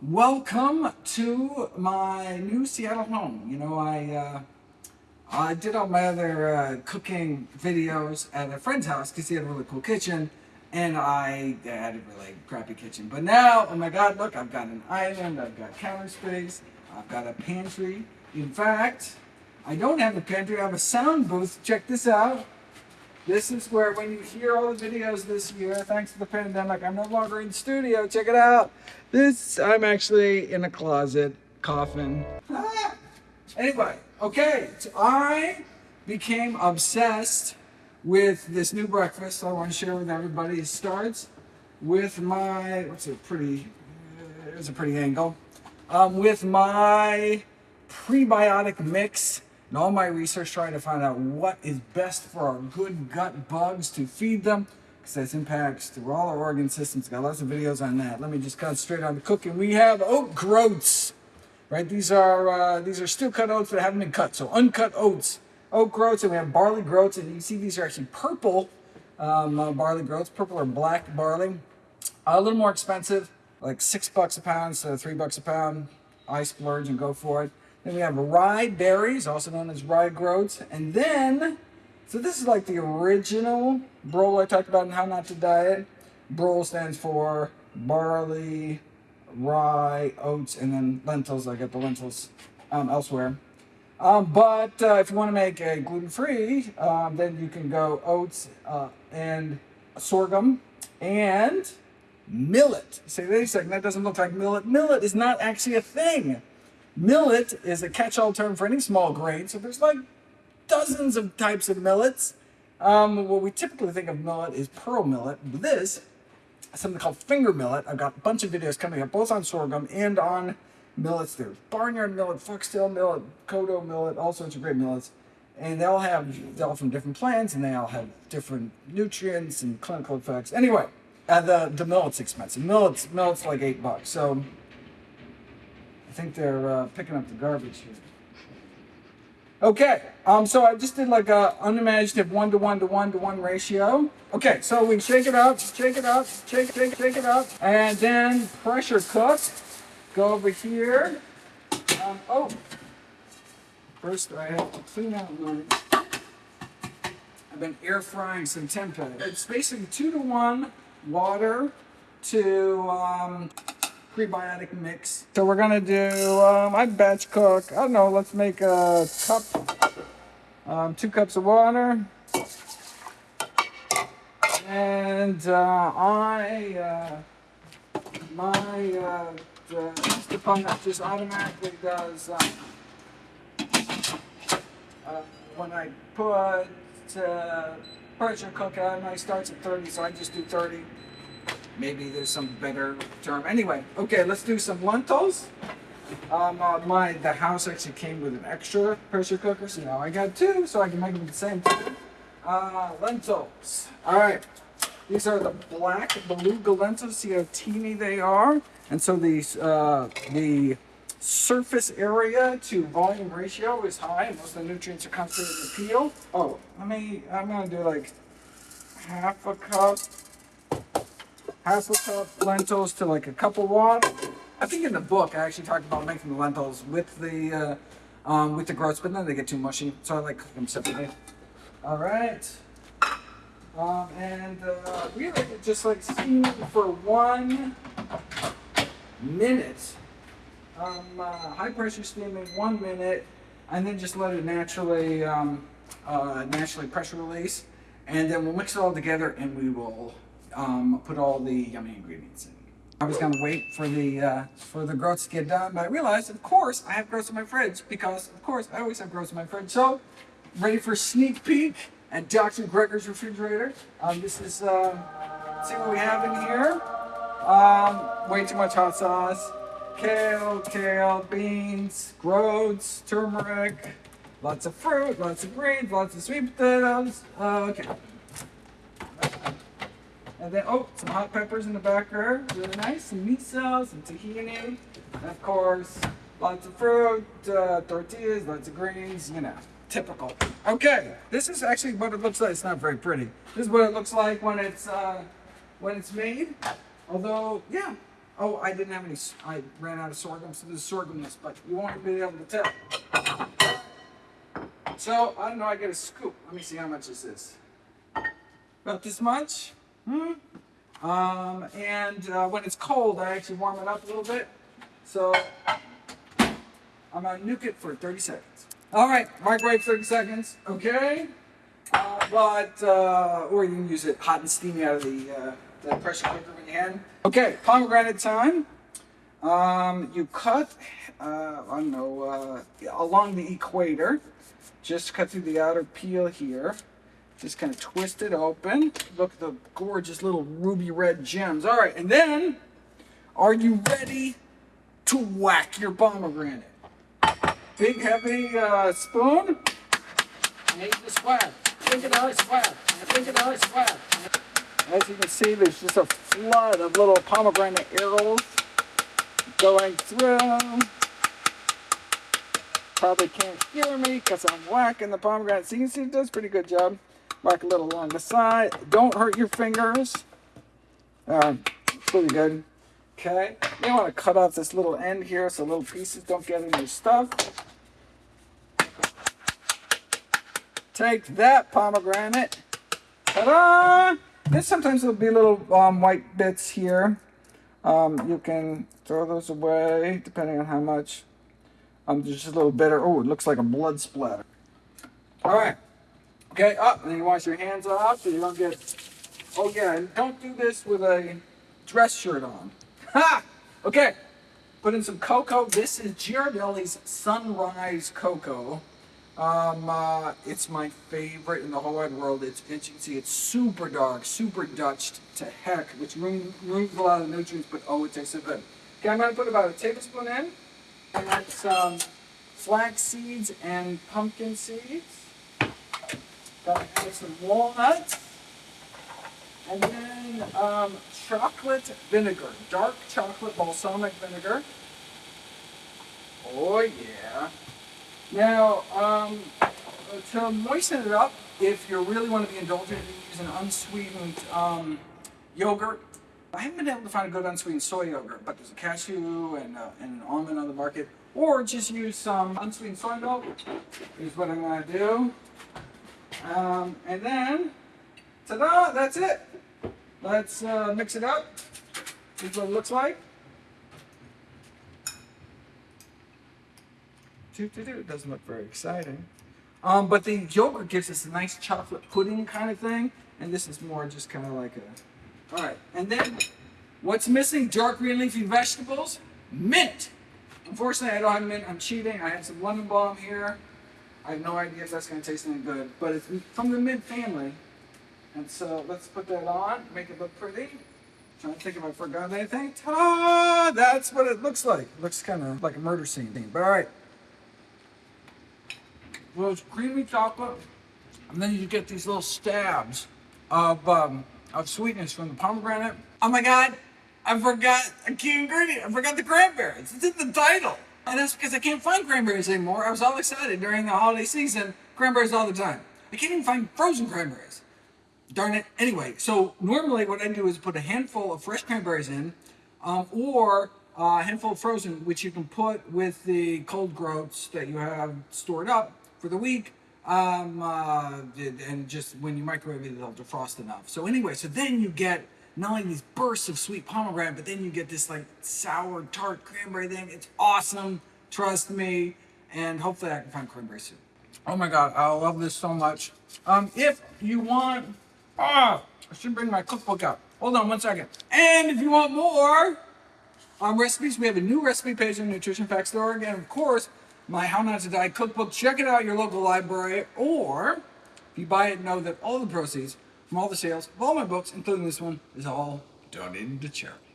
Welcome to my new Seattle home. You know, I uh, I did all my other uh, cooking videos at a friend's house because he had a really cool kitchen, and I had a really crappy kitchen. But now, oh my God, look! I've got an island. I've got counter space. I've got a pantry. In fact, I don't have a pantry. I have a sound booth. Check this out. This is where when you hear all the videos this year, thanks to the pandemic, I'm no longer in the studio. Check it out. This, I'm actually in a closet, coffin. Ah! Anyway, okay, so I became obsessed with this new breakfast I want to share with everybody. It starts with my, what's a pretty, It's a pretty angle, um, with my prebiotic mix and all my research trying to find out what is best for our good gut bugs to feed them because this impacts through all our organ systems. Got lots of videos on that. Let me just concentrate on the cooking. We have oat groats, right? These are uh, these are still cut oats that haven't been cut, so uncut oats, oat groats, and we have barley groats, and you see these are actually purple um, uh, barley groats, purple or black barley. a little more expensive, like six bucks a pound, so three bucks a pound. I splurge and go for it. Then we have rye berries, also known as rye groats. And then, so this is like the original BROL I talked about in How Not to Diet. BROL stands for barley, rye, oats, and then lentils. I get the lentils um, elsewhere. Um, but uh, if you want to make a gluten-free, um, then you can go oats uh, and sorghum and millet. Say, wait a second, that doesn't look like millet. Millet is not actually a thing. Millet is a catch-all term for any small grain, so there's like dozens of types of millets. Um, what we typically think of millet is pearl millet. This something called finger millet. I've got a bunch of videos coming up, both on sorghum and on millets. There's barnyard millet, foxtail millet, kodo millet, all sorts of great millets. And they all have, they're all from different plants, and they all have different nutrients and clinical effects. Anyway, uh, the, the millet's expensive. Millet's, millet's like eight bucks. So think they're uh, picking up the garbage here. Okay, um, so I just did like a unimaginative one to one to one to one ratio. Okay, so we shake it out, shake it out, shake, shake, shake it out, and then pressure cook. Go over here. Um, oh, first I have to clean out my. I've been air frying some tempeh. It's basically two to one water to um, prebiotic mix. So we're gonna do, um, I batch cook, I don't know, let's make a cup, um, two cups of water. And uh, I, uh, my, uh, pump just automatically does, um, uh, when I put uh, pressure cooker, I starts at 30, so I just do 30 maybe there's some better term. Anyway, okay, let's do some lentils. Um, uh, my the house actually came with an extra pressure cooker, so now I got two, so I can make them the same time. Uh, lentils. All right, these are the black beluga lentils. See how teeny they are, and so these uh, the surface area to volume ratio is high. Most of the nutrients are concentrated in the peel. Oh, let me. I'm gonna do like half a cup half a cup lentils to like a cup of water. I think in the book I actually talked about making the lentils with the uh, um, with the groats, but then they get too mushy, so I like cook them separately. All right, um, and uh, we just like steam for one minute. Um, uh, high pressure steaming one minute, and then just let it naturally um, uh, naturally pressure release, and then we'll mix it all together, and we will um, put all the yummy ingredients in. I was gonna wait for the uh, for the groats to get done, but I realized, of course, I have groats in my fridge because, of course, I always have groats in my fridge. So, ready for sneak peek at Dr. Greger's refrigerator. Um, this is uh, see what we have in here. Um, way too much hot sauce, kale, kale, beans, groats, turmeric, lots of fruit, lots of greens, lots of sweet potatoes. Uh, okay. And then, oh, some hot peppers in the back there. Really nice. Some miso, some tahini. And of course, lots of fruit, uh, tortillas, lots of greens, you know, typical. Okay, this is actually what it looks like. It's not very pretty. This is what it looks like when it's, uh, when it's made. Although, yeah, Oh, I didn't have any. I ran out of sorghum, so this is sorghumless, but you won't be able to tell. So I don't know. I get a scoop. Let me see how much this is. About this much. Hmm. Um, and uh, when it's cold, I actually warm it up a little bit. So I'm gonna nuke it for 30 seconds. All right, microwave 30 seconds. Okay. Uh, but uh, or you can use it hot and steamy out of the, uh, the pressure cooker when you can. Okay, pomegranate time. Um, you cut, uh, I don't know, uh, along the equator. Just cut through the outer peel here. Just kind of twist it open. Look at the gorgeous little ruby red gems. All right, and then, are you ready to whack your pomegranate? Big heavy uh, spoon. Make the of the swag. Think of the swag. As you can see, there's just a flood of little pomegranate arrows going through. Probably can't hear me because I'm whacking the pomegranate. So you can see it does pretty good job. Whack a little along the side. Don't hurt your fingers. Um, pretty good. Okay. You want to cut off this little end here so little pieces don't get in your stuff. Take that pomegranate. Ta-da! Then sometimes there'll be little um, white bits here. Um, you can throw those away depending on how much. Um, just a little bitter. Oh, it looks like a blood splatter. All right. Okay, up. and then you wash your hands off so you don't get. Oh yeah, and don't do this with a dress shirt on. Ha! Okay. Put in some cocoa. This is Ghirardelli's Sunrise Cocoa. Um, uh, it's my favorite in the whole wide world. It's, as you can see, it's super dark, super Dutched to heck, which removes a lot of the nutrients, but oh, it tastes so good. Okay, I'm going to put about a tablespoon in. And that's some flax seeds and pumpkin seeds. Gonna add some walnuts. And then um, chocolate vinegar, dark chocolate balsamic vinegar. Oh yeah. Now, um, to moisten it up, if you really want to be indulgent, you use an unsweetened um, yogurt. I haven't been able to find a good unsweetened soy yogurt, but there's a cashew and, uh, and an almond on the market. Or just use some unsweetened soy milk. Is what I'm going to do. Um, and then, ta-da! That's it. Let's uh, mix it up. Is what it looks like. It doesn't look very exciting. Um, but the yogurt gives us a nice chocolate pudding kind of thing, and this is more just kind of like a. All right, and then what's missing? Dark green leafy vegetables, mint. Unfortunately, I don't have mint. I'm cheating. I have some lemon balm here. I have no idea if that's going to taste any good, but it's from the mint family, and so let's put that on, make it look pretty. Trying to think if I forgot anything. Ta! That's what it looks like. It looks kind of like a murder scene. thing, But all right. Well, it's creamy chocolate, and then you get these little stabs of um, of sweetness from the pomegranate. Oh my God! I forgot a key ingredient. I forgot the cranberries. It's in the title, and that's because I can't find cranberries anymore. I was all excited during the holiday season. Cranberries all the time. I can't even find frozen cranberries. Darn it. Anyway, so normally what I do is put a handful of fresh cranberries in, um, or a handful of frozen, which you can put with the cold groats that you have stored up for the week. Um, uh, and just when you microwave it, they'll defrost enough. So anyway, so then you get not only these bursts of sweet pomegranate, but then you get this like sour tart cranberry thing. It's awesome. Trust me. And hopefully I can find cranberry soup. Oh my God, I love this so much. Um, if you want, ah, I should bring my cookbook out. Hold on one second. And if you want more um, recipes, we have a new recipe page on nutritionfacts.org. And of course, my How Not to Die cookbook. Check it out your local library. Or if you buy it, know that all the proceeds from all the sales of all my books, including this one, is all donated to charity.